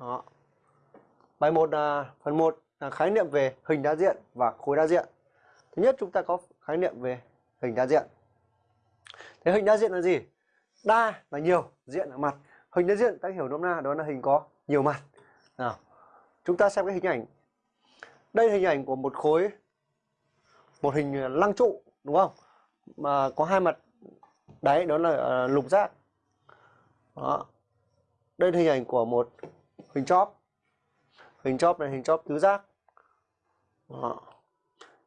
Đó. Bài 1 là phần 1 là khái niệm về hình đa diện và khối đa diện. Thứ nhất chúng ta có khái niệm về hình đa diện. Thế hình đa diện là gì? Đa là nhiều, diện là mặt. Hình đa diện ta hiểu nôm na đó là hình có nhiều mặt. Nào. Chúng ta xem cái hình ảnh. Đây là hình ảnh của một khối một hình lăng trụ đúng không? Mà có hai mặt đáy đó là uh, lục giác. Đó. Đây là hình ảnh của một hình chóp. Hình chóp này hình chóp tứ giác. Đó.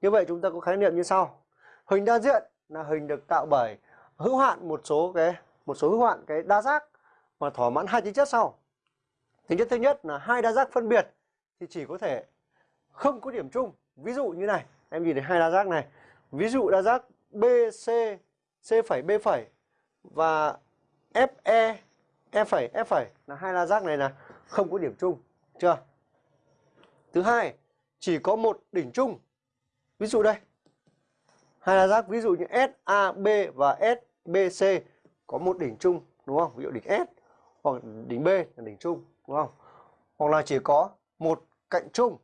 Như vậy chúng ta có khái niệm như sau. Hình đa diện là hình được tạo bởi hữu hạn một số cái một số hữu hạn cái đa giác mà thỏa mãn hai tính chất sau. Tính chất thứ nhất là hai đa giác phân biệt thì chỉ có thể không có điểm chung. Ví dụ như này, em nhìn thấy hai đa giác này. Ví dụ đa giác BC C phẩy B phẩy và FE E phẩy F phẩy là hai đa giác này là không có điểm chung, chưa? Thứ hai, chỉ có một đỉnh chung. Ví dụ đây. Hai là giác ví dụ như SAB và SBC có một đỉnh chung, đúng không? Ví dụ đỉnh S hoặc đỉnh B là đỉnh chung, đúng không? Hoặc là chỉ có một cạnh chung.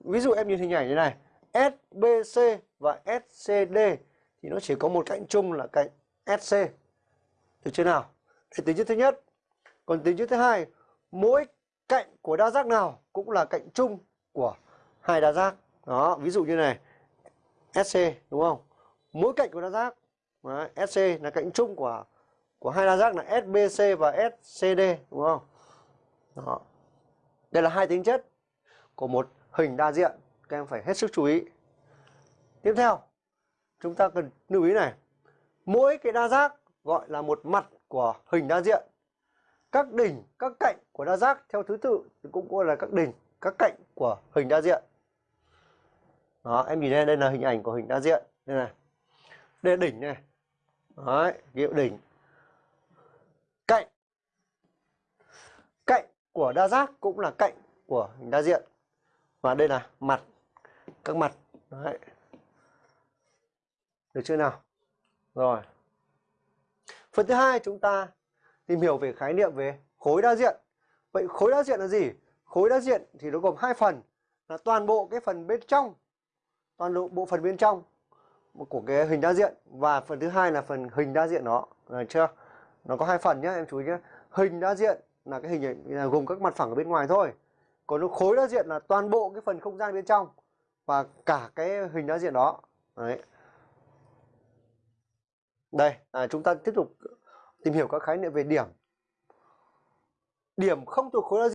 Ví dụ em nhìn hình ảnh như này, SBC và SCD thì nó chỉ có một cạnh chung là cạnh SC. Được chưa nào? Đây tính chất thứ nhất. Còn tính chất thứ hai, mỗi cạnh của đa giác nào cũng là cạnh chung của hai đa giác. Đó, ví dụ như này. SC đúng không? Mỗi cạnh của đa giác đó, SC là cạnh chung của của hai đa giác là SBC và SCD đúng không? Đó. Đây là hai tính chất của một hình đa diện, các em phải hết sức chú ý. Tiếp theo, chúng ta cần lưu ý này. Mỗi cái đa giác gọi là một mặt của hình đa diện. Các đỉnh, các cạnh của đa giác theo thứ tự cũng gọi là các đỉnh, các cạnh của hình đa diện. Đó, em nhìn đây, đây là hình ảnh của hình đa diện. Đây này. Đây là đỉnh này. Đấy, hiệu đỉnh. Cạnh. Cạnh của đa giác cũng là cạnh của hình đa diện. Và đây là mặt. Các mặt. Đấy. Được chưa nào? Rồi. Phần thứ hai chúng ta tìm hiểu về khái niệm về khối đa diện. Vậy khối đa diện là gì? Khối đa diện thì nó gồm hai phần là toàn bộ cái phần bên trong, toàn bộ bộ phần bên trong của cái hình đa diện và phần thứ hai là phần hình đa diện đó, được chưa? Nó có hai phần nhé, em chú ý nhé. Hình đa diện là cái hình là gồm các mặt phẳng ở bên ngoài thôi. Còn nó khối đa diện là toàn bộ cái phần không gian bên trong và cả cái hình đa diện đó. Đấy. Đây, à, chúng ta tiếp tục tìm hiểu các khái niệm về điểm. Điểm không thuộc khối đa